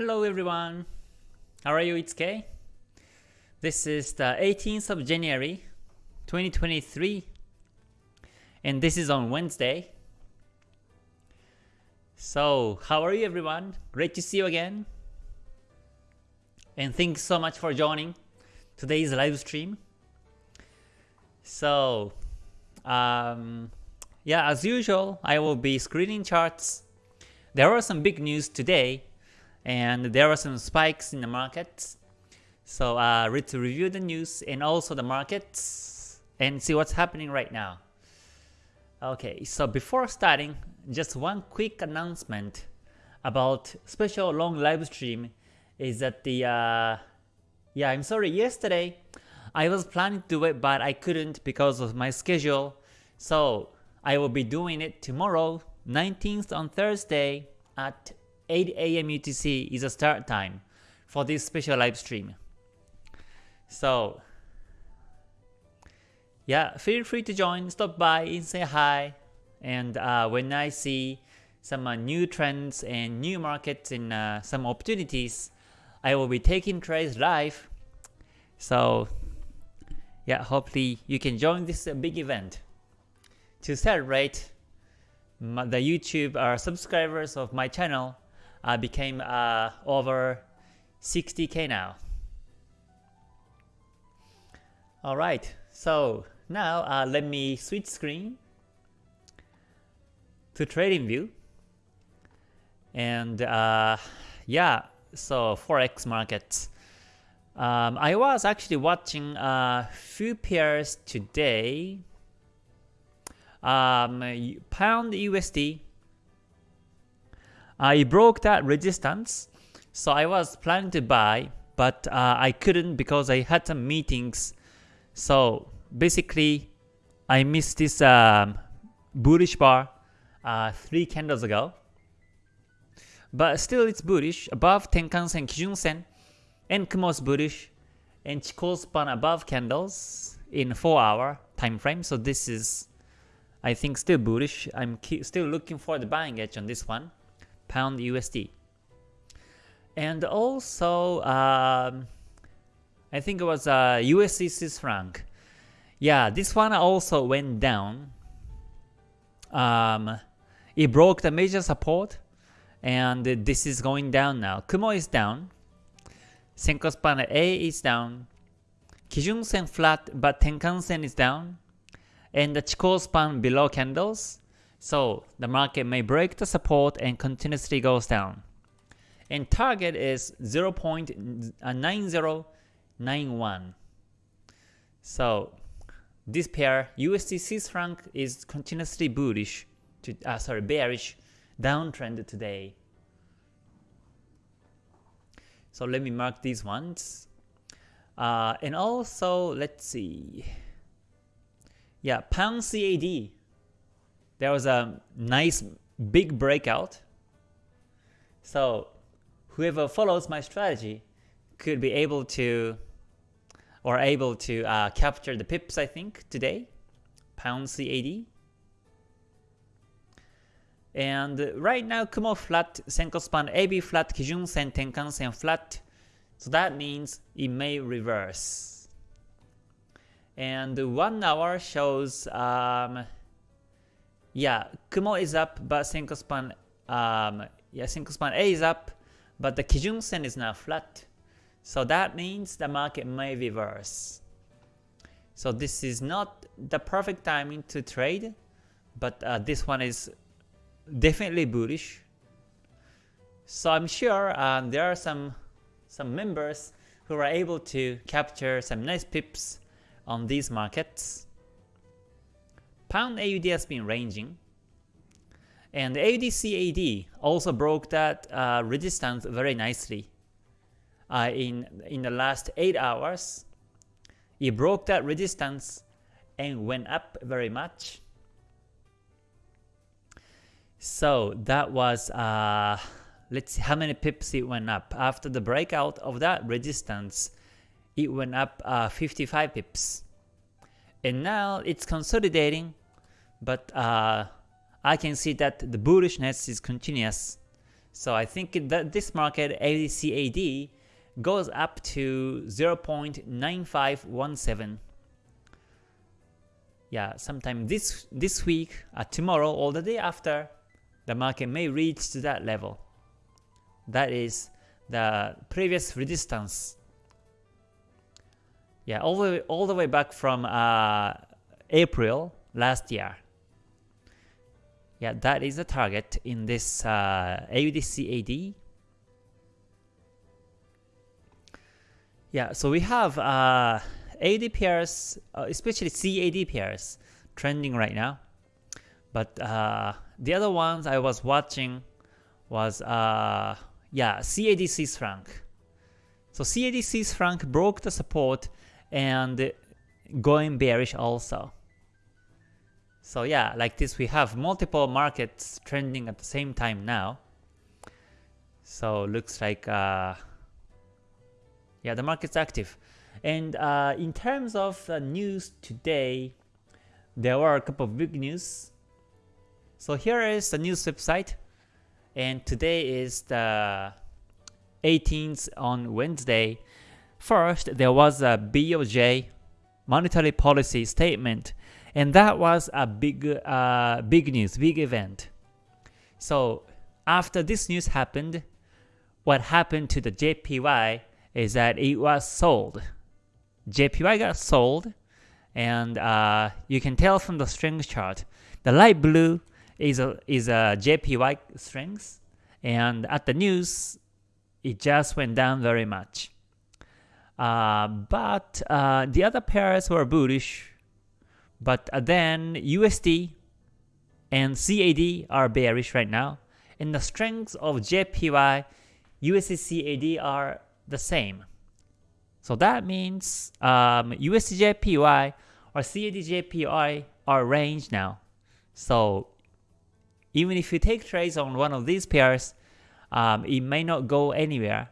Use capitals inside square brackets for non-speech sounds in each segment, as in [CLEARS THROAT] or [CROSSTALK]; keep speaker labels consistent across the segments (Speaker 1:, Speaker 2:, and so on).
Speaker 1: Hello everyone. How are you? It's Kay. This is the 18th of January 2023 and this is on Wednesday. So, how are you everyone? Great to see you again. And thanks so much for joining today's live stream. So, um, yeah, as usual, I will be screening charts. There are some big news today, and there are some spikes in the markets. So uh, let's review the news and also the markets and see what's happening right now. Okay, so before starting, just one quick announcement about special long live stream is that the uh, yeah I'm sorry yesterday I was planning to do it but I couldn't because of my schedule so I will be doing it tomorrow, 19th on Thursday at 8 a.m. UTC is the start time for this special live stream. So, yeah, feel free to join, stop by and say hi. And uh, when I see some uh, new trends and new markets and uh, some opportunities, I will be taking trades live. So, yeah, hopefully you can join this uh, big event to celebrate the YouTube uh, subscribers of my channel uh, became uh, over 60k now. Alright, so now uh, let me switch screen to TradingView. And uh, yeah, so Forex markets. Um, I was actually watching a few pairs today um, pound USD. I broke that resistance, so I was planning to buy, but uh, I couldn't because I had some meetings. So basically, I missed this um, bullish bar uh, three candles ago. But still, it's bullish above Tenkan-sen, Kijun-sen, and Kumo's bullish, and Chikou span above candles in 4 hour time frame. So this is I think still bullish. I'm still looking for the buying edge on this one, pound USD. And also, um, I think it was uh, USD Swiss franc. Yeah, this one also went down. Um, it broke the major support, and this is going down now. Kumo is down. Senko span A is down. Kijun Sen flat, but Tenkan Sen is down and the Chikou span below candles, so the market may break the support and continuously goes down. And target is 0.9091. So this pair USD Swiss franc is continuously bullish to uh, sorry bearish downtrend today. So let me mark these ones. Uh, and also let's see. Yeah, pound CAD. There was a nice big breakout. So whoever follows my strategy could be able to or able to uh, capture the pips I think today. Pound CAD. And right now Kumo flat, Senko span AB flat, Kijun Sen, Tenkan Sen flat. So that means it may reverse and one hour shows um, yeah Kumo is up but Senko span um, yeah Senko span A is up but the Kijun Sen is now flat. So that means the market may reverse. So this is not the perfect timing to trade but uh, this one is definitely bullish. So I'm sure um, there are some some members who are able to capture some nice pips on these markets. Pound AUD has been ranging. And AUD also broke that uh, resistance very nicely uh, in, in the last 8 hours. It broke that resistance and went up very much. So that was, uh, let's see how many pips it went up. After the breakout of that resistance, it went up uh, 55 pips. And now it's consolidating, but uh, I can see that the bullishness is continuous. So I think that this market AUDCAD goes up to 0.9517. Yeah, sometime this this week, uh, tomorrow, or the day after, the market may reach to that level. That is the previous resistance. Yeah, all the way, all the way back from uh, April last year. Yeah, that is the target in this uh, AUDCAD Yeah, so we have uh, AD pairs, uh, especially CAD pairs, trending right now. But uh, the other ones I was watching was, uh, yeah, CAD Swiss franc. So CAD Swiss franc broke the support and going bearish also. So yeah, like this we have multiple markets trending at the same time now. So looks like uh, yeah, the market's active. And uh, in terms of uh, news today, there were a couple of big news. So here is the news website, and today is the 18th on Wednesday. First, there was a BOJ monetary policy statement, and that was a big, uh, big news, big event. So after this news happened, what happened to the JPY is that it was sold. JPY got sold, and uh, you can tell from the strength chart. The light blue is a is a JPY strength, and at the news, it just went down very much. Uh, but uh, the other pairs were bullish, but then USD and CAD are bearish right now, and the strengths of JPY, USD CAD are the same. So that means um, USDJPY or CAD JPY are range now. So even if you take trades on one of these pairs, um, it may not go anywhere.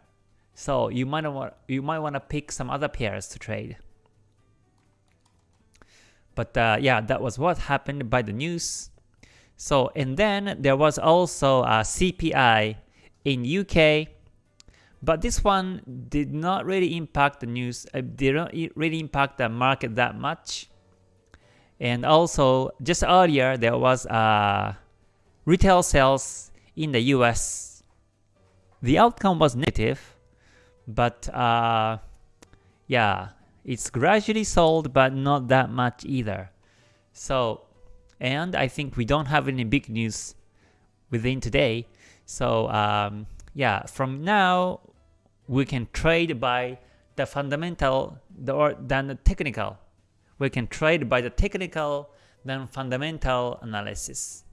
Speaker 1: So you might want you might want to pick some other pairs to trade. But uh, yeah, that was what happened by the news. So and then there was also a CPI in UK but this one did not really impact the news, uh, did not really impact the market that much. And also, just earlier, there was uh, retail sales in the US. The outcome was negative, but uh, yeah, it's gradually sold, but not that much either. So, and I think we don't have any big news within today. So, um, yeah, from now we can trade by the fundamental the, or than the technical. We can trade by the technical than fundamental analysis.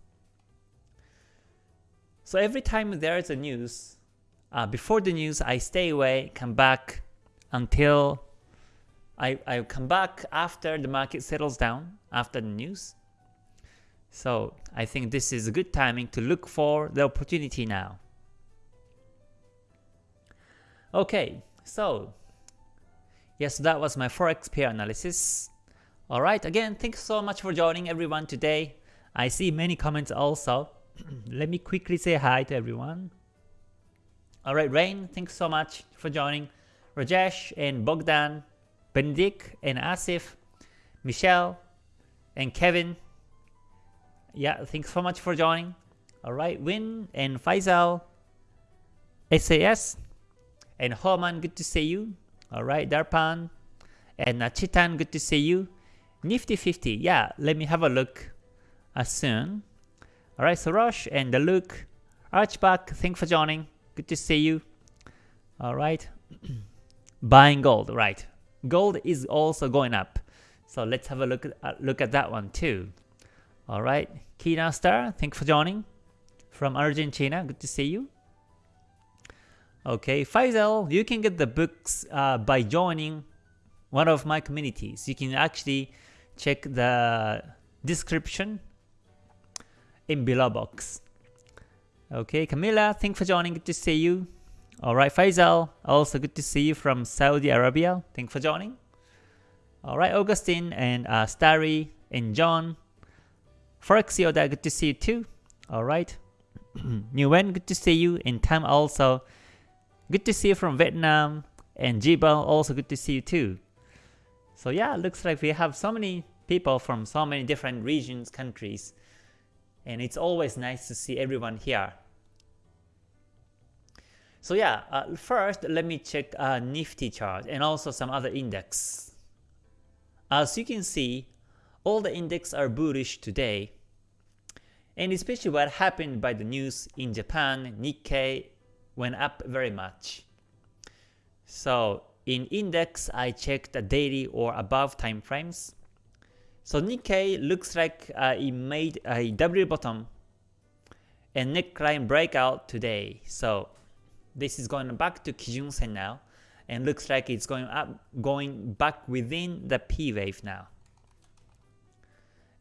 Speaker 1: So every time there is a news, uh, before the news I stay away, come back until I, I come back after the market settles down, after the news. So I think this is a good timing to look for the opportunity now. Okay, so yes, that was my forex pair analysis. Alright, again, thanks so much for joining everyone today. I see many comments also. [CLEARS THROAT] Let me quickly say hi to everyone. Alright, Rain, thanks so much for joining. Rajesh and Bogdan, Benedict and Asif, Michelle and Kevin. Yeah, thanks so much for joining. Alright, Win and Faisal, SAS, and Homan, good to see you. Alright, Darpan. And uh, Chitan, good to see you. Nifty 50, yeah, let me have a look uh, soon. Alright, so Rosh and Luke. Archback, thanks for joining. Good to see you. Alright. [CLEARS THROAT] Buying gold, right. Gold is also going up. So let's have a look at, uh, look at that one too. Alright, Kina Star, thanks for joining. From Argentina, good to see you. Okay, Faisal, you can get the books uh, by joining one of my communities. You can actually check the description in below box. Okay, Camila, thanks for joining. Good to see you. Alright, Faisal, also good to see you from Saudi Arabia. Thanks for joining. Alright, Augustine and uh, Starry and John. Forex Yoda, good to see you too. Alright. [CLEARS THROAT] Nguyen, good to see you. And Tam also. Good to see you from Vietnam. And Jibal, also good to see you too. So yeah, looks like we have so many people from so many different regions, countries. And it's always nice to see everyone here. So yeah, uh, first let me check uh, Nifty chart and also some other index. As you can see, all the index are bullish today. And especially what happened by the news in Japan, Nikkei went up very much. So in index, I checked the daily or above time frames. So Nikkei looks like uh, it made a W bottom and neckline breakout today. So this is going back to Kijun Sen now, and looks like it's going up, going back within the P wave now.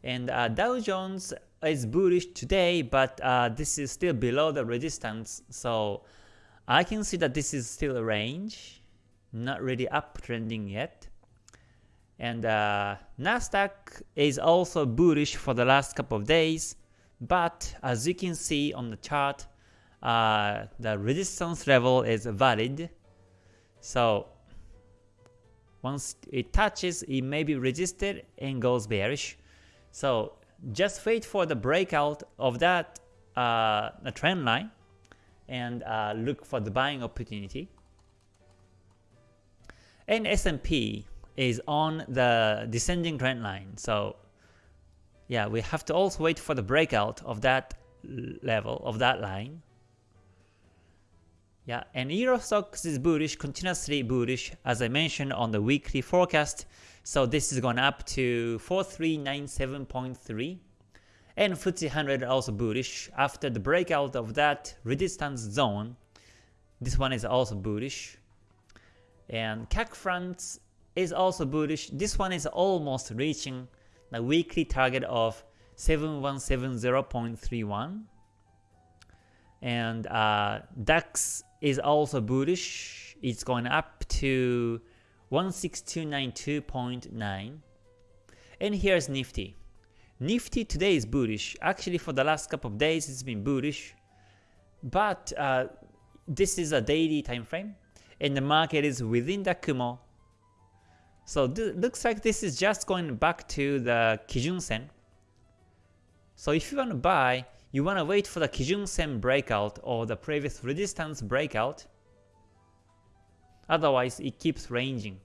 Speaker 1: And uh, Dow Jones is bullish today, but uh, this is still below the resistance, so I can see that this is still a range, not really uptrending yet. And uh, Nasdaq is also bullish for the last couple of days, but as you can see on the chart, uh, the resistance level is valid. So once it touches, it may be resisted and goes bearish. So just wait for the breakout of that uh, trend line and uh, look for the buying opportunity. And S&P is on the descending trend line. So yeah, we have to also wait for the breakout of that level, of that line. Yeah, and Stoxx is bullish, continuously bullish, as I mentioned on the weekly forecast. So this is going up to 4397.3. And FTSE 100 also bullish after the breakout of that resistance zone. This one is also bullish. And CAC France is also bullish. This one is almost reaching the weekly target of 7170.31. And uh, DAX is also bullish. It's going up to 16292.9. And here's Nifty. Nifty today is bullish. Actually, for the last couple of days, it's been bullish. But uh, this is a daily time frame, and the market is within the Kumo. So it looks like this is just going back to the Kijun Sen. So if you want to buy, you want to wait for the Kijun Sen breakout or the previous resistance breakout. Otherwise, it keeps ranging.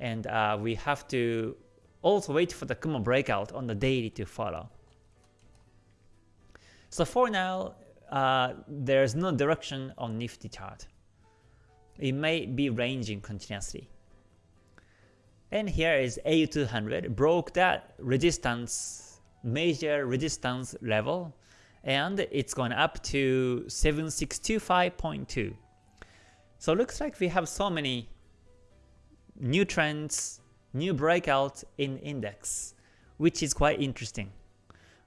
Speaker 1: And uh, we have to also wait for the Kumo breakout on the daily to follow. So for now, uh, there's no direction on Nifty chart. It may be ranging continuously. And here is AU200, broke that resistance major resistance level and it's going up to 7625.2. So looks like we have so many new trends, new breakouts in index, which is quite interesting.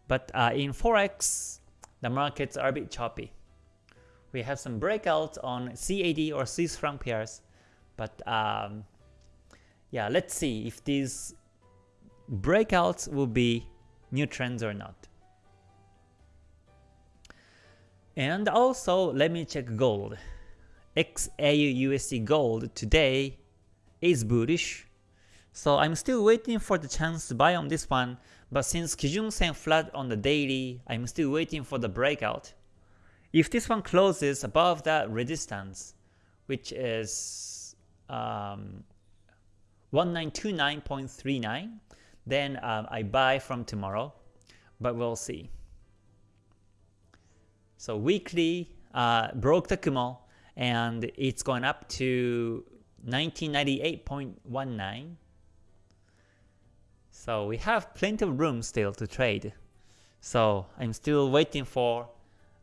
Speaker 1: But uh, in Forex, the markets are a bit choppy. We have some breakouts on CAD or Swiss franc pairs, but um, yeah, let's see if these breakouts will be new trends or not. And also, let me check gold. XAU gold today is bullish. So I'm still waiting for the chance to buy on this one, but since Kijun Sen flat on the daily, I'm still waiting for the breakout. If this one closes above that resistance, which is um, 1929.39, then um, I buy from tomorrow, but we'll see. So weekly uh, broke the Kumo and it's going up to 1998.19. So we have plenty of room still to trade. So I'm still waiting for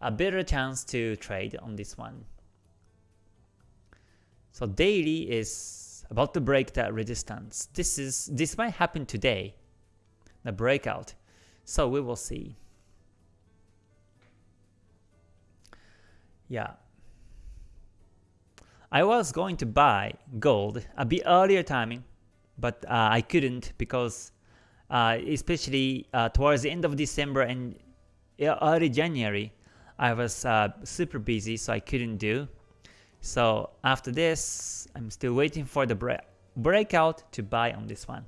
Speaker 1: a better chance to trade on this one. So daily is about to break that resistance. This is this might happen today, the breakout. So we will see. Yeah. I was going to buy gold a bit earlier timing, but uh, I couldn't because uh, especially uh, towards the end of December and early January, I was uh, super busy, so I couldn't do. So after this, I'm still waiting for the bre breakout to buy on this one.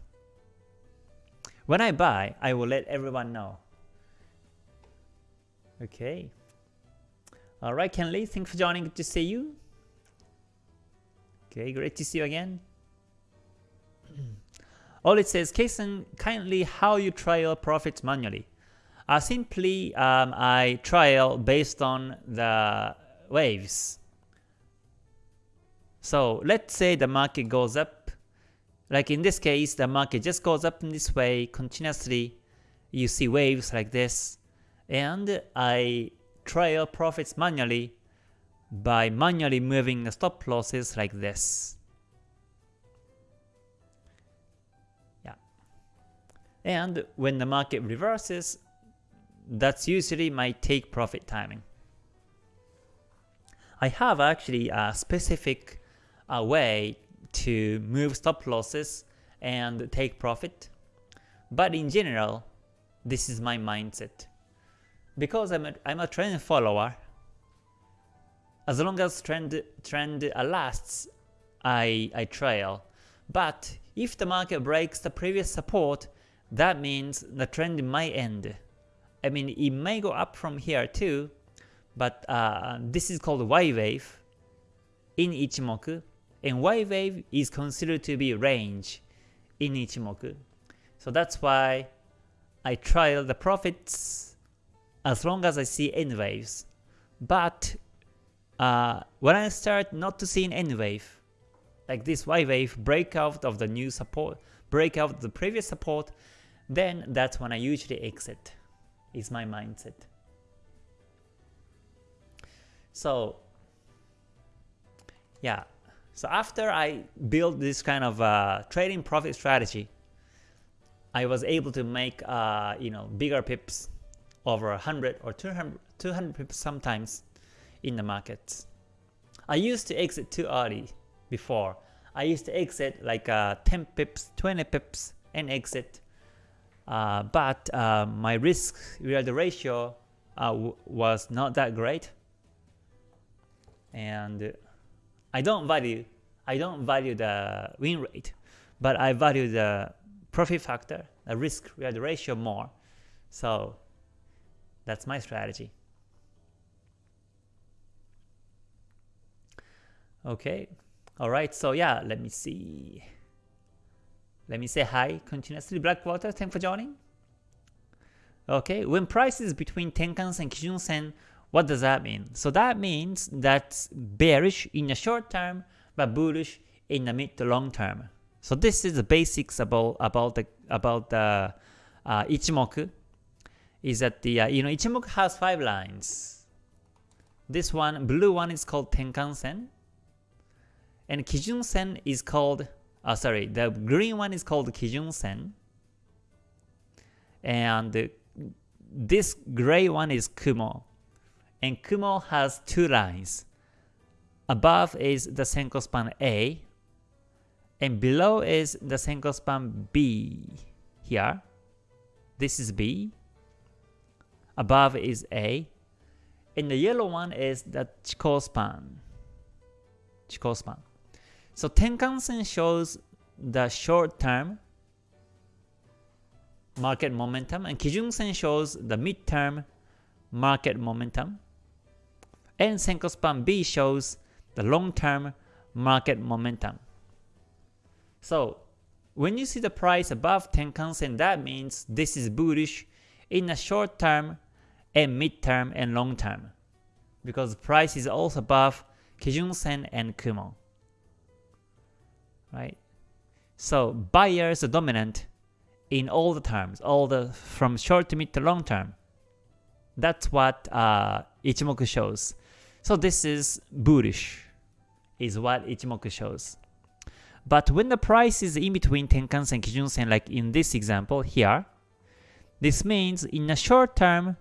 Speaker 1: When I buy, I will let everyone know. Okay. Alright, Kenley, thanks for joining. Good to see you. Okay, great to see you again. [CLEARS THROAT] All it says, Kason, kindly how you trial profits manually. Uh, simply, um, I trial based on the waves. So let's say the market goes up. Like in this case, the market just goes up in this way continuously. You see waves like this. And I trial profits manually by manually moving the stop losses like this. Yeah. And when the market reverses, that's usually my take profit timing. I have actually a specific uh, way to move stop losses and take profit. But in general, this is my mindset. Because I'm a, I'm a trend follower, as long as trend trend lasts, I, I trail. But if the market breaks the previous support, that means the trend might end. I mean, it may go up from here too, but uh, this is called Y wave in Ichimoku, and Y wave is considered to be range in Ichimoku. So that's why I trial the profits as long as I see N waves. But uh, when I start not to see an N wave, like this Y wave breakout of the new support, breakout of the previous support, then that's when I usually exit is my mindset. So yeah, so after I built this kind of uh, trading profit strategy, I was able to make uh, you know bigger pips over 100 or 200, 200 pips sometimes in the markets. I used to exit too early before. I used to exit like uh, 10 pips, 20 pips and exit uh, but uh, my risk reward ratio uh, was not that great, and I don't value I don't value the win rate, but I value the profit factor, the risk reward ratio more. So that's my strategy. Okay, all right. So yeah, let me see. Let me say hi continuously. Blackwater, thanks for joining. Okay, when prices between Tenkan and Kijun Sen, what does that mean? So that means that's bearish in the short term, but bullish in the mid to long term. So this is the basics about about the about the uh, Ichimoku. Is that the uh, you know Ichimoku has five lines. This one, blue one is called Tenkan Sen, and Kijun Sen is called uh, sorry, the green one is called Kijun Sen. And this gray one is Kumo. And Kumo has two lines. Above is the Senko span A, and below is the Senko span B here. This is B. Above is A. And the yellow one is the Chikou span. Chikou span. So Tenkan-sen shows the short-term market momentum and Kijun-sen shows the mid-term market momentum and Senko Span B shows the long-term market momentum. So when you see the price above Tenkan-sen, that means this is bullish in the short term and mid term and long term because the price is also above Kijun-sen and Kumo right? So buyers are dominant in all the terms, all the from short to mid to long term. That's what uh, Ichimoku shows. So this is bullish, is what Ichimoku shows. But when the price is in between Tenkan-sen and Kijun-sen, like in this example here, this means in the short term,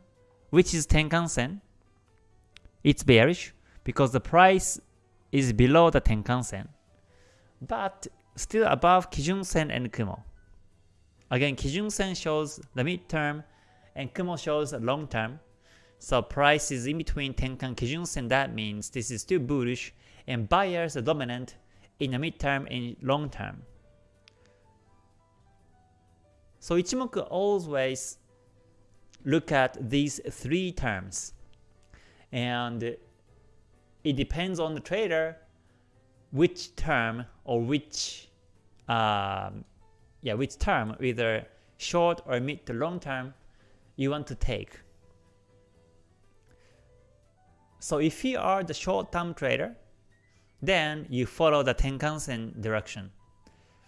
Speaker 1: which is Tenkan-sen, it's bearish because the price is below the Tenkan-sen but still above Kijun-sen and Kumo. Again, Kijun-sen shows the midterm and Kumo shows the long term. So price is in between Tenkan Kijun and that means this is still bullish, and buyers are dominant in the midterm and long term. So Ichimoku always look at these three terms. And it depends on the trader which term or which um, yeah which term either short or mid to long term you want to take. So if you are the short term trader, then you follow the Tenkan-sen direction.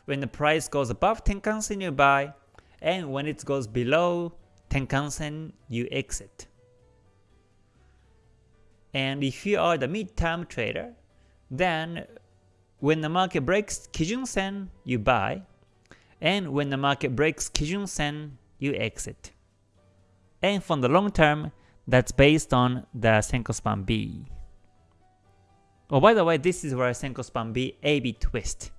Speaker 1: When the price goes above Tenkan-sen you buy, and when it goes below Tenkan-sen you exit. And if you are the mid-term trader, then when the market breaks Kijun-sen, you buy, and when the market breaks Kijun-sen, you exit. And from the long term, that's based on the Senko Span B. Oh, by the way, this is where Senko Span B AB twist.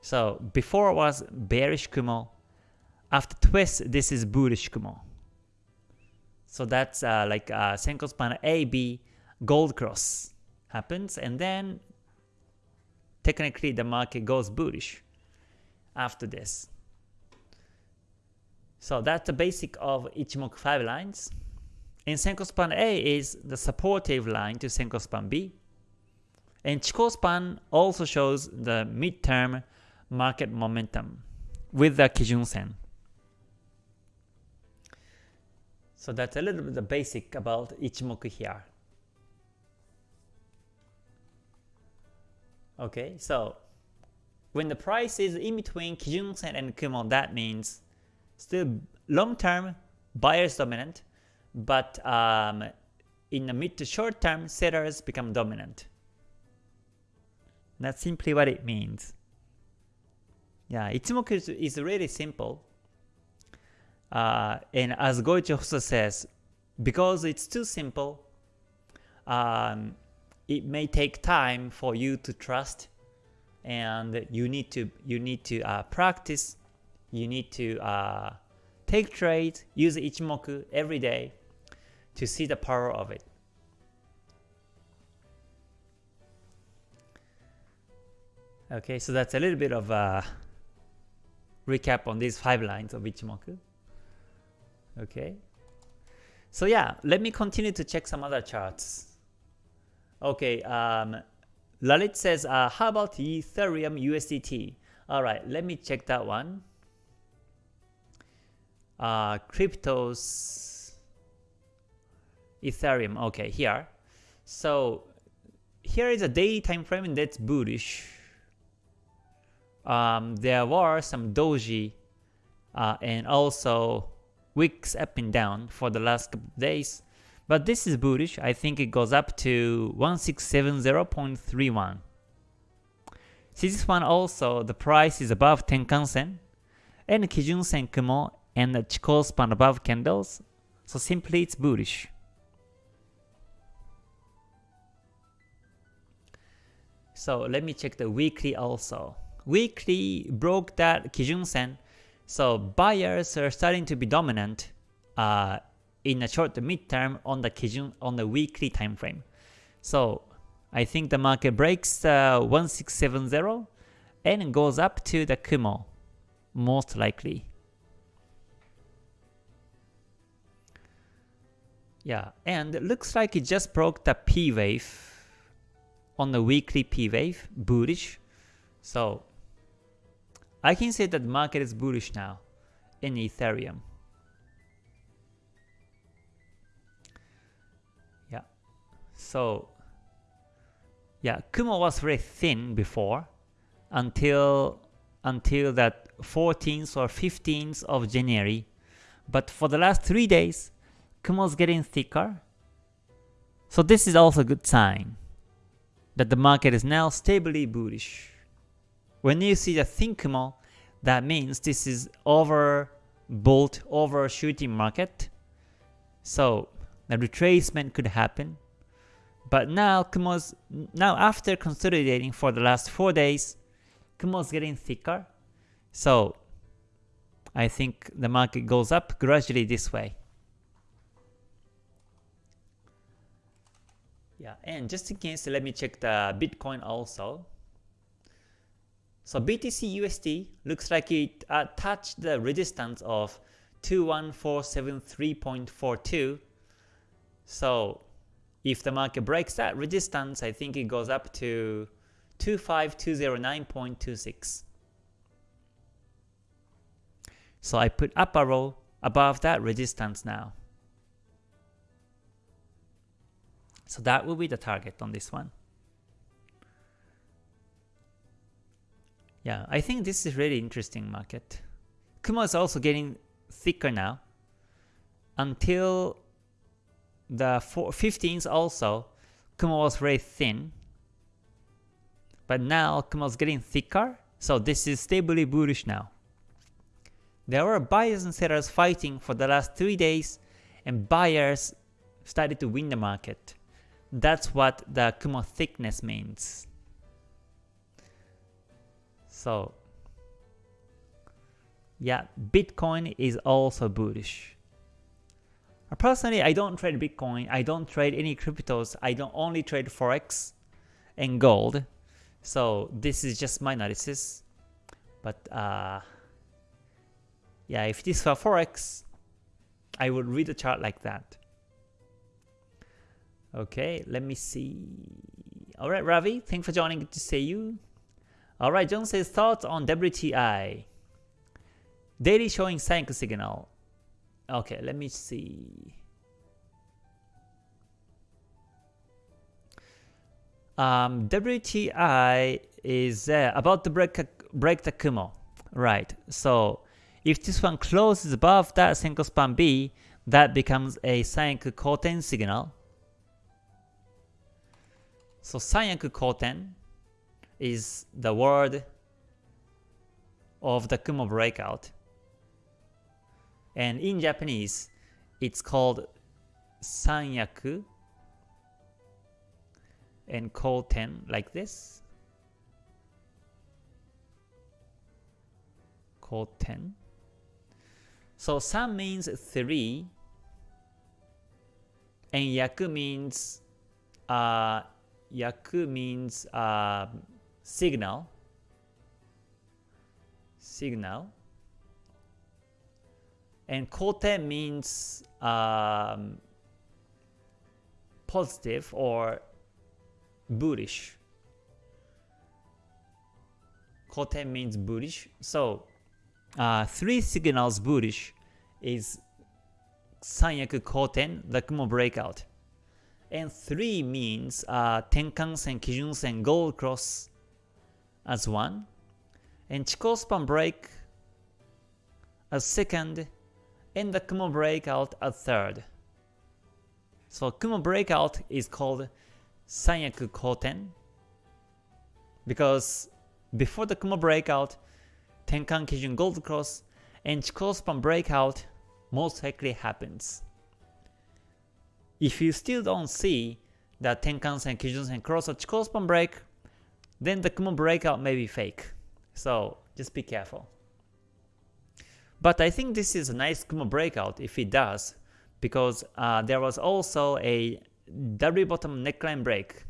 Speaker 1: So before was bearish Kumo, after twist, this is bullish Kumo. So that's uh, like uh, Senko AB gold cross happens and then technically the market goes bullish after this. So that's the basic of Ichimoku 5 lines. And Senko span A is the supportive line to Senko span B. And Chikou span also shows the midterm market momentum with the Kijun Sen. So that's a little bit the basic about Ichimoku here. Okay, so when the price is in between Kijun Sen and Kumo, that means still long term buyers dominant, but um, in the mid to short term sellers become dominant. That's simply what it means. Yeah, Ichimoku is, is really simple. Uh, and as Goichi says, because it's too simple, um, it may take time for you to trust, and you need to you need to uh, practice. You need to uh, take trades, use Ichimoku every day to see the power of it. Okay, so that's a little bit of a recap on these five lines of Ichimoku. Okay. So yeah, let me continue to check some other charts. Okay, um, Lalit says, uh, how about Ethereum USDT? Alright, let me check that one. Uh, cryptos, Ethereum, okay, here. So here is a daily time frame and that's bullish. Um, there were some doji uh, and also wicks up and down for the last couple of days. But this is bullish. I think it goes up to 1670.31. See this one also, the price is above Tenkan Sen, and Kijun Sen Kumo and the Chikou span above candles, so simply it's bullish. So let me check the weekly also. Weekly broke that Kijun Sen so buyers are starting to be dominant uh, in the short to mid-term on the Kijun on the weekly time frame. So I think the market breaks uh, 1670 and goes up to the Kumo, most likely. Yeah, and it looks like it just broke the P wave on the weekly P wave, bullish. So I can say that the market is bullish now in Ethereum. Yeah. So yeah, Kumo was very thin before until until that 14th or 15th of January. But for the last 3 days, Kumo's getting thicker. So this is also a good sign that the market is now stably bullish. When you see the thin Kumo, that means this is over bolt overshooting market. So the retracement could happen. But now Kumo's now after consolidating for the last 4 days, Kumo's getting thicker. So I think the market goes up gradually this way. Yeah, and just in case, let me check the Bitcoin also. So BTC USD looks like it uh, touched the resistance of 21473.42. So if the market breaks that resistance, I think it goes up to 25209.26. So I put up a arrow above that resistance now. So that will be the target on this one. Yeah, I think this is really interesting market. Kumo is also getting thicker now. Until the 15th also, Kumo was very thin. But now Kumo is getting thicker, so this is stably bullish now. There were buyers and sellers fighting for the last 3 days, and buyers started to win the market. That's what the Kumo thickness means. So yeah, Bitcoin is also bullish. Personally, I don't trade Bitcoin, I don't trade any cryptos, I don't only trade Forex and gold. So this is just my analysis. But uh, yeah, if this were Forex, I would read the chart like that. Okay, let me see. Alright, Ravi, thanks for joining. Good to see you. Alright, John says thoughts on WTI. Daily showing sync signal. Okay, let me see. Um, WTI is uh, about to break, break the Kumo. Right, so if this one closes above that Senko span B, that becomes a Sanyaku Koten signal. So Sanyaku Koten is the word of the Kumo breakout. And in Japanese, it's called Sanyaku and Koten like this. Koten. So San means 3 and Yaku means uh, Yaku means uh, signal. Signal. And kote means um, positive or bullish. Kote means bullish. So uh, three signals bullish is Sanyaku Koten, the Kumo breakout. And 3 means uh, Tenkan-sen, Kijun-sen, Gold Cross as 1. And Chikou span break as second. And the Kumo breakout as third. So Kumo breakout is called Sanyaku Koten because before the Kumo breakout, Tenkan Kijun Gold Cross and Chikou span breakout most likely happens. If you still don't see the Tenkan-sen, Kijun-sen cross or Chikou span break, then the Kumo breakout may be fake. So just be careful. But I think this is a nice Kumo breakout if it does, because uh, there was also a W bottom neckline break.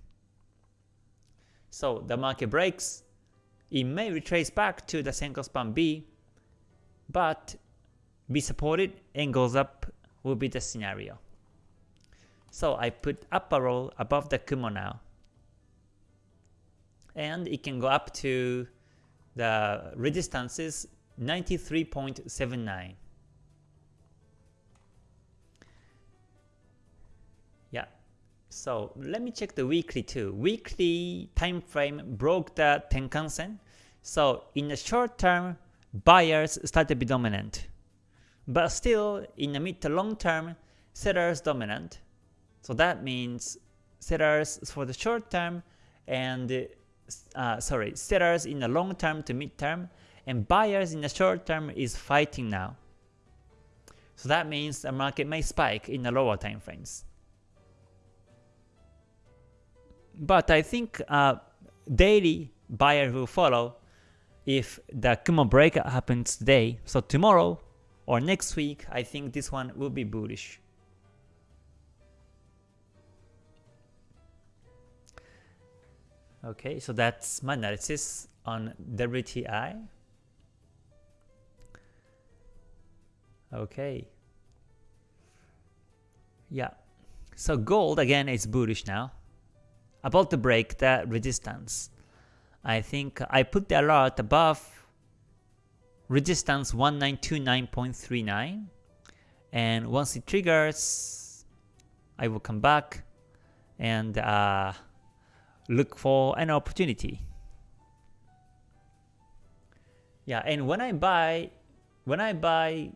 Speaker 1: So the market breaks, it may retrace back to the Senko span B, but be supported and goes up will be the scenario. So I put up arrow above the Kumo now. And it can go up to the resistances 93.79. Yeah. So let me check the weekly too. Weekly time frame broke the Tenkan-sen. So in the short term, buyers start to be dominant. But still, in the mid to long term, sellers dominant. So that means sellers for the short term and uh, sorry, sellers in the long term to mid term and buyers in the short term is fighting now. So that means the market may spike in the lower time frames. But I think uh, daily buyer will follow if the Kumo breakout happens today. So tomorrow or next week, I think this one will be bullish. Okay, so that's my analysis on WTI. Okay. Yeah. So gold again is bullish now. About to break the resistance. I think I put the alert above resistance 1929.39 and once it triggers I will come back and uh, look for an opportunity. Yeah, and when I buy when I buy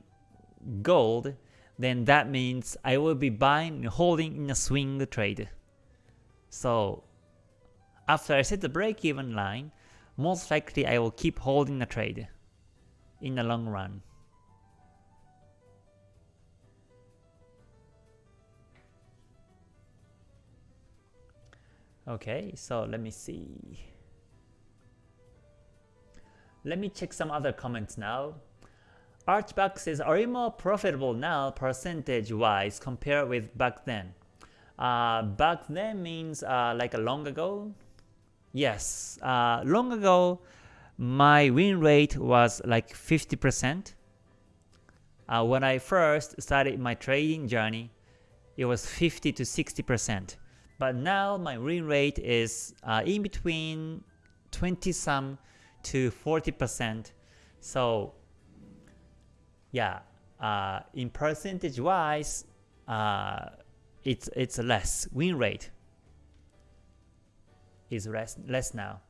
Speaker 1: gold, then that means I will be buying and holding in a swing trade. So after I set the break-even line, most likely I will keep holding the trade in the long run. Okay, so let me see. Let me check some other comments now. Archback says, are you more profitable now percentage-wise compared with back then? Uh, back then means uh, like a long ago? Yes, uh, long ago my win rate was like 50%. Uh, when I first started my trading journey, it was 50 to 60%. But now my win rate is uh, in between 20 some to 40%. So yeah, uh, in percentage wise, uh, it's it's less. Win rate is less less now.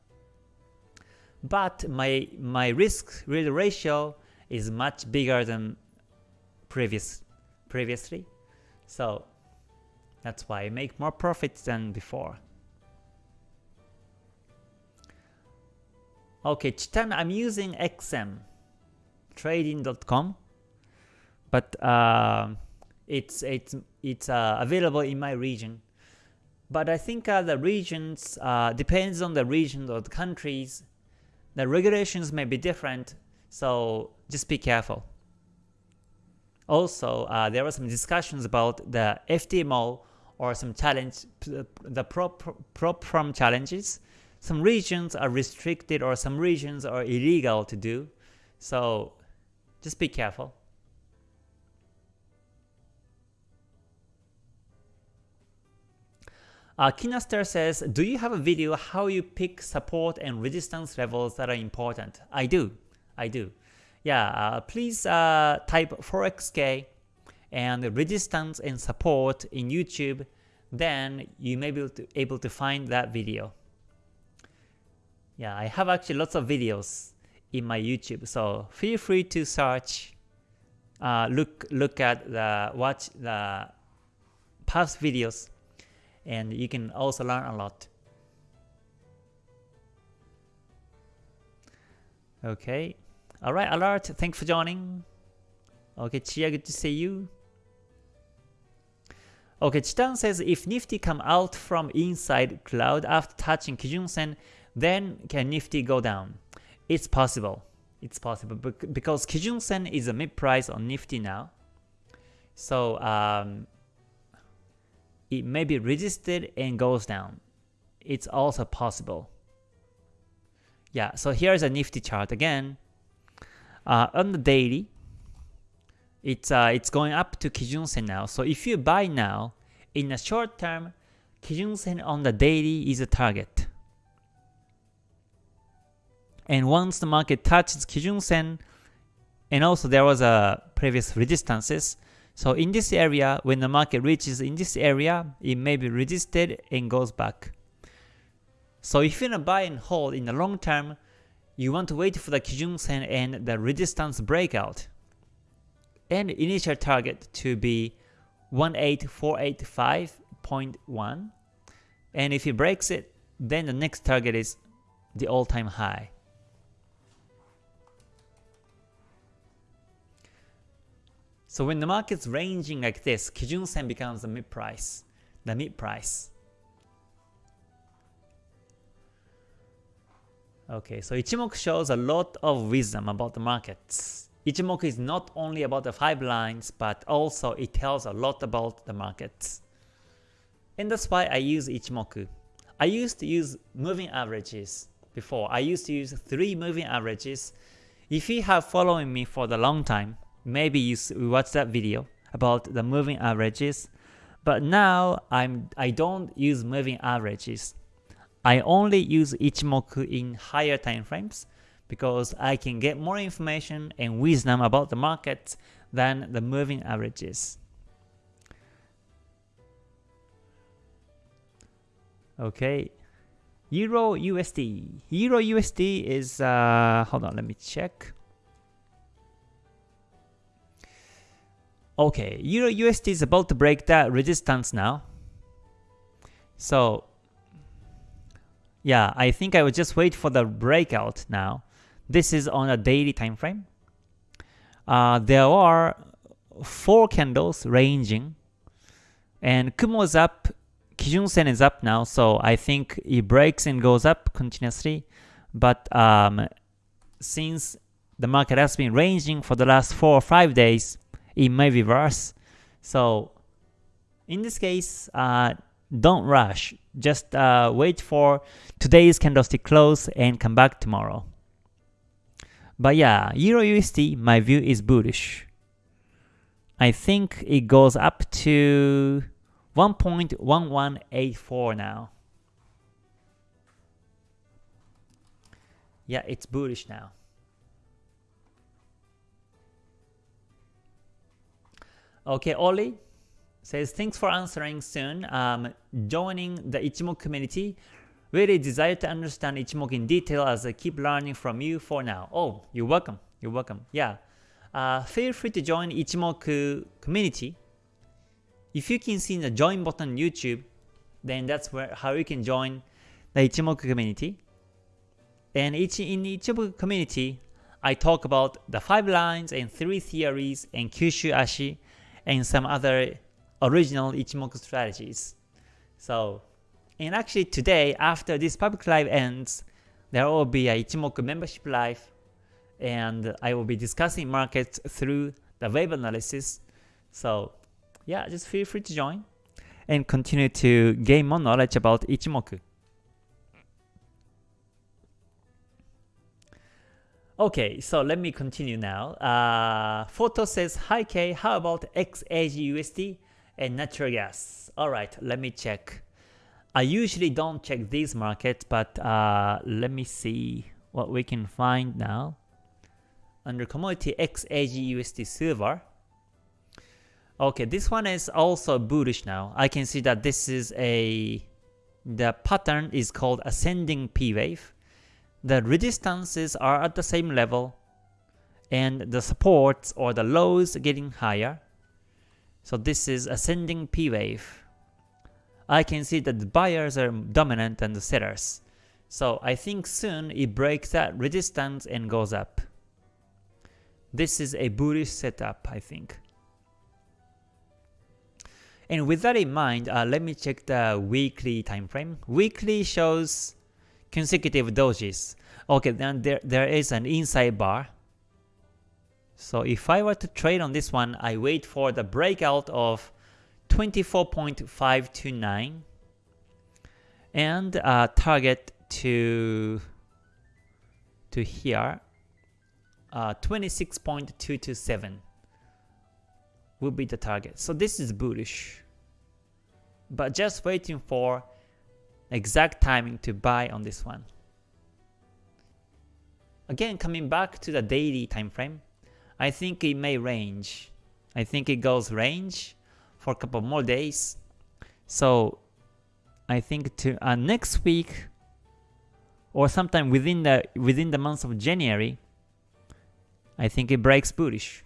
Speaker 1: But my my risk real ratio is much bigger than previous previously. So that's why I make more profits than before. Okay, Chitan, I'm using XM trading.com but uh, it's it's it's uh, available in my region. But I think uh, the regions uh, depends on the region or the countries. The regulations may be different, so just be careful. Also, uh, there were some discussions about the FTMO or some challenge, the prop, challenges. Some regions are restricted or some regions are illegal to do. So just be careful. Uh, Kinaster says, do you have a video how you pick support and resistance levels that are important? I do. I do. Yeah, uh, please uh, type ForexK and resistance and support in YouTube, then you may be able to, able to find that video. Yeah, I have actually lots of videos in my YouTube, so feel free to search, uh, look look at the watch the past videos and you can also learn a lot. Okay. Alright, alert. Thanks for joining. Okay, Chia, good to see you. Okay, Chitan says if Nifty come out from inside cloud after touching Kijun Sen, then can Nifty go down? It's possible. It's possible because Kijun Sen is a mid price on Nifty now. So um, it may be resisted and goes down. It's also possible. Yeah, so here's a nifty chart again. Uh, on the daily, it's uh, it's going up to Kijun Sen now. So if you buy now, in the short term, Kijun Sen on the daily is a target. And once the market touches Kijun Sen, and also there was a previous resistances, so in this area, when the market reaches in this area, it may be resisted and goes back. So if you're gonna buy and hold in the long term, you want to wait for the Kijun Sen and the resistance breakout. And initial target to be 18485.1. And if it breaks it, then the next target is the all-time high. So when the market's ranging like this, Kijun Sen becomes the mid price, the mid price. Okay, so Ichimoku shows a lot of wisdom about the markets. Ichimoku is not only about the 5 lines, but also it tells a lot about the markets. And that's why I use Ichimoku. I used to use moving averages before. I used to use three moving averages. If you have following me for the long time, maybe you watched that video about the moving averages. But now I'm I don't use moving averages. I only use Ichimoku in higher time frames because I can get more information and wisdom about the market than the moving averages. Okay, Euro USD. Euro USD is, uh, hold on, let me check. Okay, Euro USD is about to break that resistance now. So, yeah, I think I will just wait for the breakout now. This is on a daily time frame. Uh, there are four candles ranging, and Kumo is up, Kijun Sen is up now, so I think it breaks and goes up continuously. But um, since the market has been ranging for the last four or five days, it may reverse. So in this case, uh, don't rush. Just uh, wait for today's candlestick close and come back tomorrow. But yeah, Euro USD, my view is bullish. I think it goes up to 1.1184 now. Yeah, it's bullish now. Okay, Oli says, thanks for answering soon. Um, joining the Ichimoku community. Really desire to understand Ichimoku in detail as I keep learning from you for now. Oh, you're welcome. You're welcome. Yeah. Uh, feel free to join Ichimoku community. If you can see the join button on YouTube, then that's where how you can join the Ichimoku community. And each, in Ichimoku community, I talk about the 5 lines and 3 theories and Kyushu Ashi and some other original Ichimoku strategies. So, and actually today, after this public live ends, there will be a Ichimoku membership live, and I will be discussing markets through the wave analysis. So, yeah, just feel free to join and continue to gain more knowledge about Ichimoku. Okay, so let me continue now. Uh, Photo says, Hi K, how about XAGUSD and natural gas? Alright, let me check. I usually don't check these markets, but uh, let me see what we can find now. Under commodity XAGUSD silver. Okay, this one is also bullish now. I can see that this is a, the pattern is called ascending P wave the resistances are at the same level and the supports or the lows getting higher. So this is ascending P wave. I can see that the buyers are dominant than the sellers. So I think soon it breaks that resistance and goes up. This is a bullish setup, I think. And with that in mind, uh, let me check the weekly time frame. Weekly shows consecutive dojis. Okay, then there, there is an inside bar. So if I were to trade on this one, I wait for the breakout of 24.529 and uh, target to to here uh, 26.227 will be the target. So this is bullish. But just waiting for exact timing to buy on this one. Again, coming back to the daily time frame, I think it may range. I think it goes range for a couple more days. So I think to uh, next week or sometime within the within the month of January, I think it breaks bullish.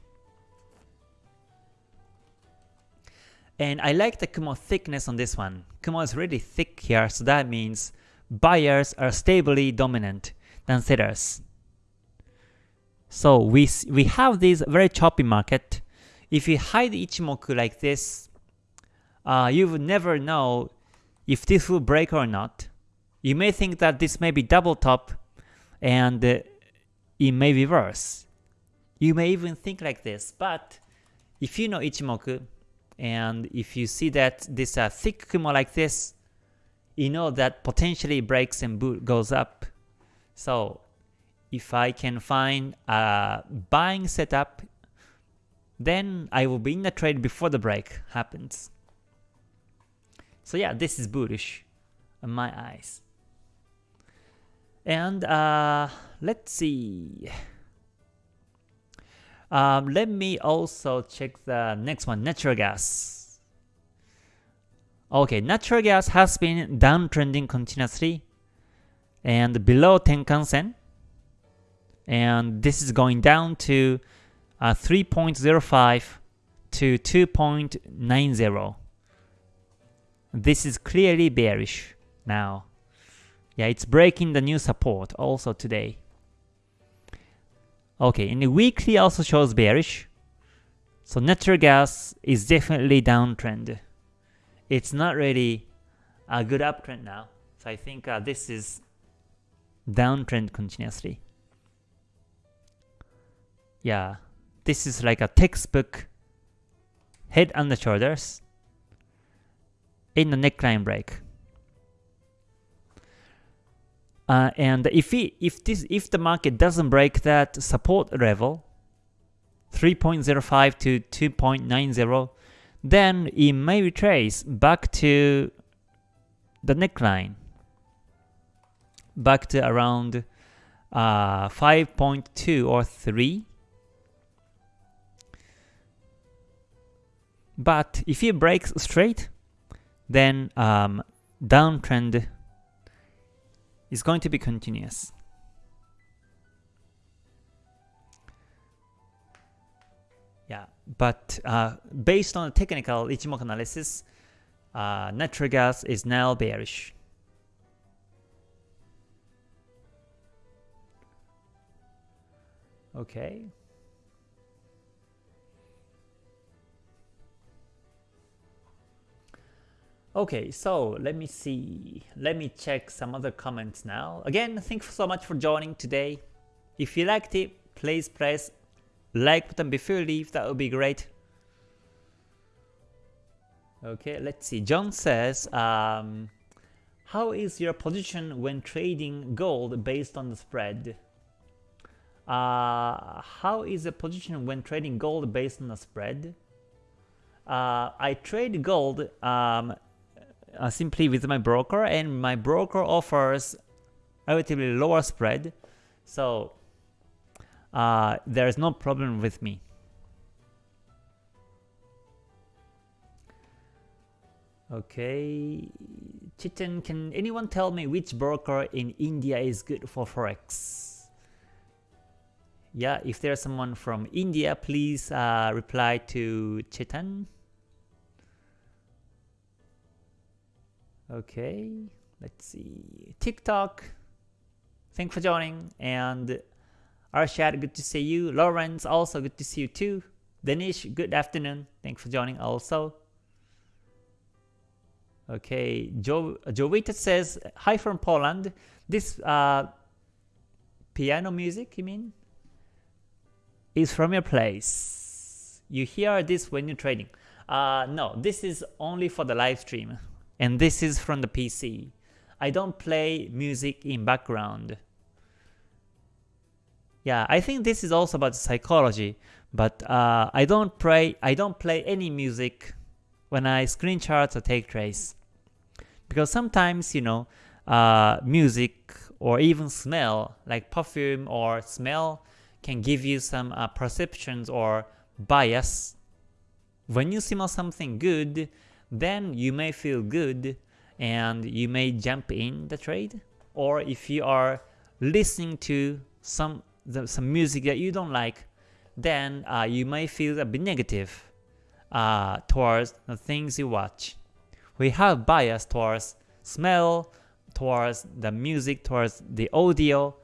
Speaker 1: And I like the Kumo thickness on this one. Kumo is really thick here, so that means buyers are stably dominant than sellers. So we, we have this very choppy market. If you hide Ichimoku like this, uh, you will never know if this will break or not. You may think that this may be double top and uh, it may be worse. You may even think like this, but if you know Ichimoku, and if you see that this uh, thick Kumo like this, you know that potentially breaks and goes up. So if I can find a buying setup, then I will be in the trade before the break happens. So yeah, this is bullish in my eyes. And uh, let's see. Um, let me also check the next one, natural gas. Okay, natural gas has been downtrending continuously and below Tenkan Sen. And this is going down to uh, 3.05 to 2.90. This is clearly bearish now. Yeah, it's breaking the new support also today. Okay, and the weekly also shows bearish. So natural gas is definitely downtrend. It's not really a good uptrend now. So I think uh, this is downtrend continuously. Yeah, this is like a textbook head on the shoulders in the neckline break. Uh, and if it, if this if the market doesn't break that support level 3.05 to 2.90 then it may retrace back to the neckline back to around uh, 5.2 or 3 but if it breaks straight then um, downtrend is going to be continuous. Yeah, but uh, based on the technical Ichimoku analysis, uh, natural gas is now bearish. Okay. Okay, so let me see. Let me check some other comments now. Again, thank you so much for joining today. If you liked it, please press like button before you leave. That would be great. Okay, let's see. John says, um, how is your position when trading gold based on the spread? Uh, how is the position when trading gold based on the spread? Uh, I trade gold um, uh, simply with my broker and my broker offers relatively lower spread so uh, there is no problem with me. Okay, Chitin, can anyone tell me which broker in India is good for Forex? Yeah, if there's someone from India, please uh, reply to Chitin. Okay, let's see. TikTok, thanks for joining. And Arshad, good to see you. Lawrence, also good to see you too. Danish, good afternoon. Thanks for joining also. Okay, jo Jovita says, Hi from Poland. This uh, piano music, you mean? Is from your place. You hear this when you're trading. Uh, no, this is only for the live stream and this is from the PC. I don't play music in background. Yeah, I think this is also about psychology, but uh, I don't play I don't play any music when I screen charts or take trace. because sometimes you know uh, music or even smell like perfume or smell can give you some uh, perceptions or bias. When you smell something good, then you may feel good and you may jump in the trade. Or if you are listening to some the, some music that you don't like, then uh, you may feel a bit negative uh, towards the things you watch. We have bias towards smell, towards the music, towards the audio,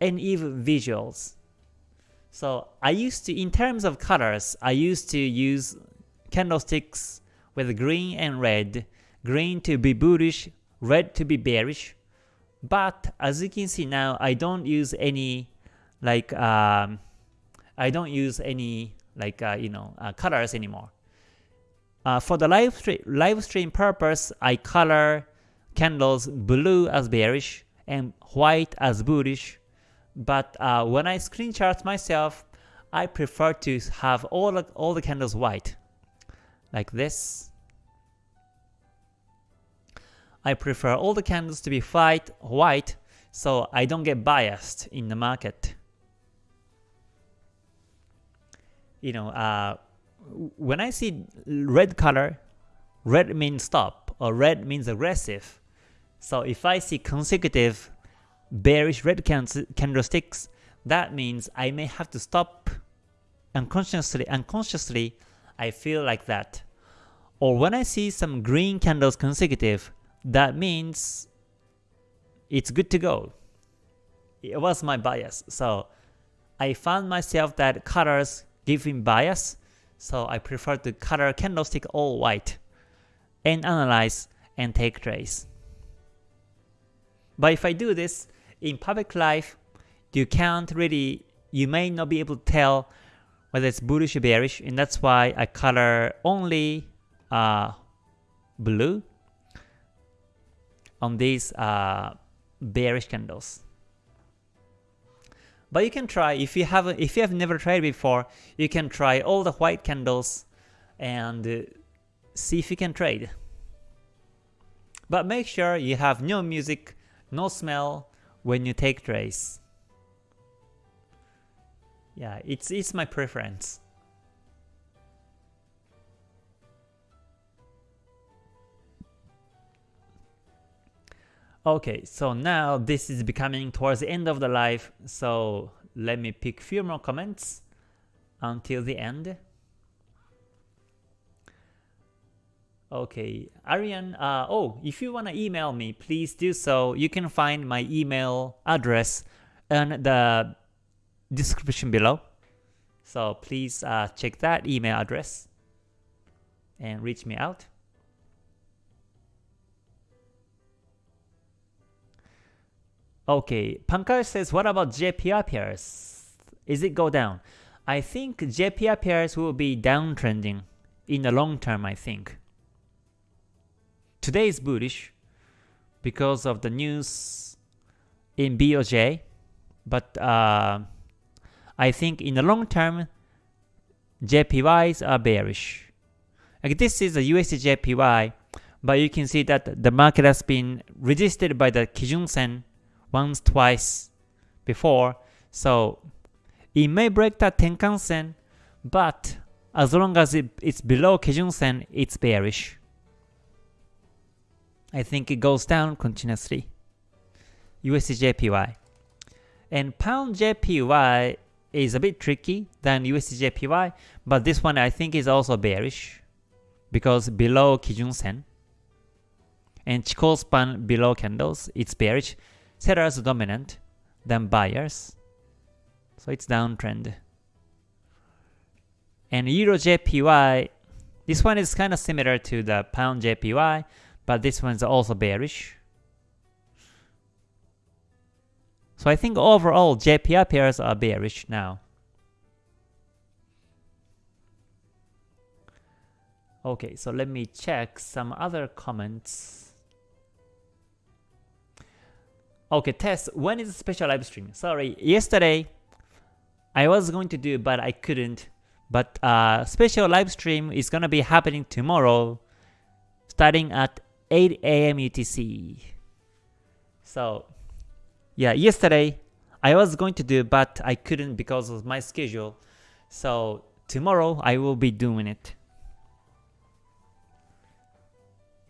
Speaker 1: and even visuals. So I used to, in terms of colors, I used to use candlesticks with green and red, green to be bullish, red to be bearish. But as you can see now, I don't use any like um, I don't use any like uh, you know uh, colors anymore. Uh, for the live stream live stream purpose, I color candles blue as bearish and white as bullish. But uh, when I screen chart myself, I prefer to have all all the candles white, like this. I prefer all the candles to be white, white so I don't get biased in the market. You know, uh, when I see red color, red means stop, or red means aggressive. So if I see consecutive bearish red candlesticks, that means I may have to stop unconsciously, unconsciously I feel like that. Or when I see some green candles consecutive, that means it's good to go. It was my bias. So I found myself that colors giving bias, so I prefer to color candlestick all white and analyze and take trades. But if I do this in public life, you can't really, you may not be able to tell whether it's bullish or bearish, and that's why I color only uh, blue on these uh, bearish candles. But you can try if you have if you have never tried before, you can try all the white candles and uh, see if you can trade. But make sure you have no music, no smell when you take trades. Yeah, it's it's my preference. Okay, so now this is becoming towards the end of the live, so let me pick few more comments until the end. Okay, Arian, uh, oh, if you want to email me, please do so. You can find my email address in the description below. So please uh, check that email address and reach me out. Okay, Pankaj says, what about JPY pairs? Is it go down? I think JPY pairs will be downtrending in the long term, I think. Today is bullish because of the news in BOJ, but uh, I think in the long term, JPYs are bearish. Like this is a USD JPY, but you can see that the market has been resisted by the Kijun Sen once, twice before. So it may break that Tenkan Sen, but as long as it, it's below Kijun Sen, it's bearish. I think it goes down continuously. USD JPY. And Pound JPY is a bit tricky than USDJPY, but this one I think is also bearish because below Kijun Sen. And Chikou span below candles, it's bearish sellers dominant than buyers. So it's downtrend. And Euro JPY, this one is kind of similar to the Pound JPY, but this one's also bearish. So I think overall JPY pairs are bearish now. Okay, so let me check some other comments. Okay, test. When is the special live stream? Sorry, yesterday I was going to do, but I couldn't. But uh, special live stream is gonna be happening tomorrow, starting at 8 a.m. UTC. So, yeah, yesterday I was going to do, but I couldn't because of my schedule. So tomorrow I will be doing it.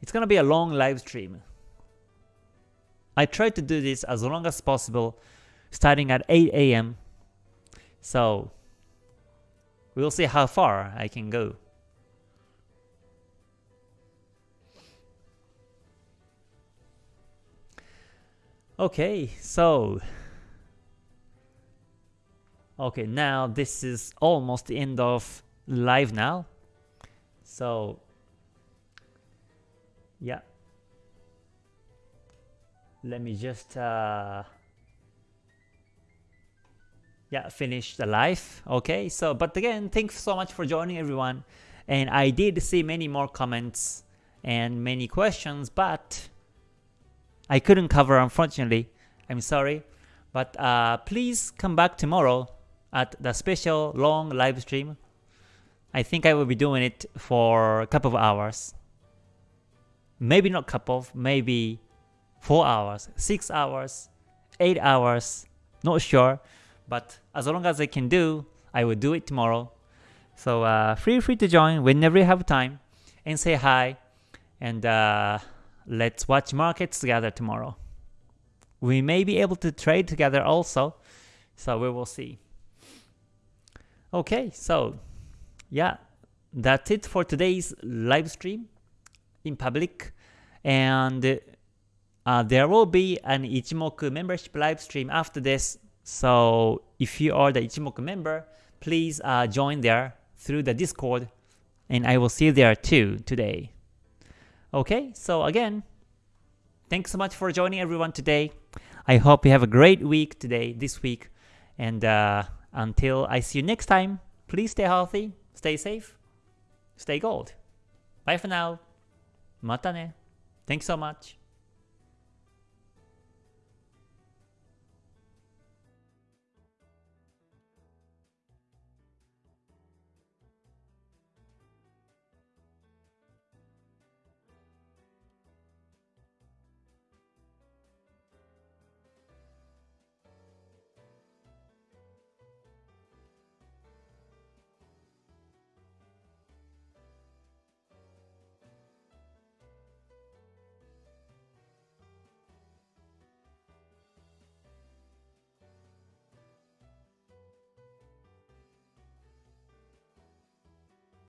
Speaker 1: It's gonna be a long live stream. I try to do this as long as possible starting at 8 a.m. So we'll see how far I can go. Okay, so. Okay, now this is almost the end of live now. So. Yeah, let me just uh, yeah finish the live. Okay so but again thanks so much for joining everyone. And I did see many more comments and many questions but I couldn't cover unfortunately. I'm sorry. But uh, please come back tomorrow at the special long live stream. I think I will be doing it for a couple of hours. Maybe not couple of, maybe 4 hours, 6 hours, 8 hours, not sure. But as long as I can do, I will do it tomorrow. So uh, feel free to join whenever you have time and say hi. And uh, let's watch markets together tomorrow. We may be able to trade together also, so we will see. Okay, so yeah, that's it for today's live stream in public. And uh, there will be an Ichimoku membership live stream after this. So if you are the Ichimoku member, please uh, join there through the Discord, and I will see you there too today. Okay, so again, thanks so much for joining everyone today. I hope you have a great week today, this week, and uh, until I see you next time, please stay healthy, stay safe, stay gold. Bye for now. Mata ne. Thanks so much.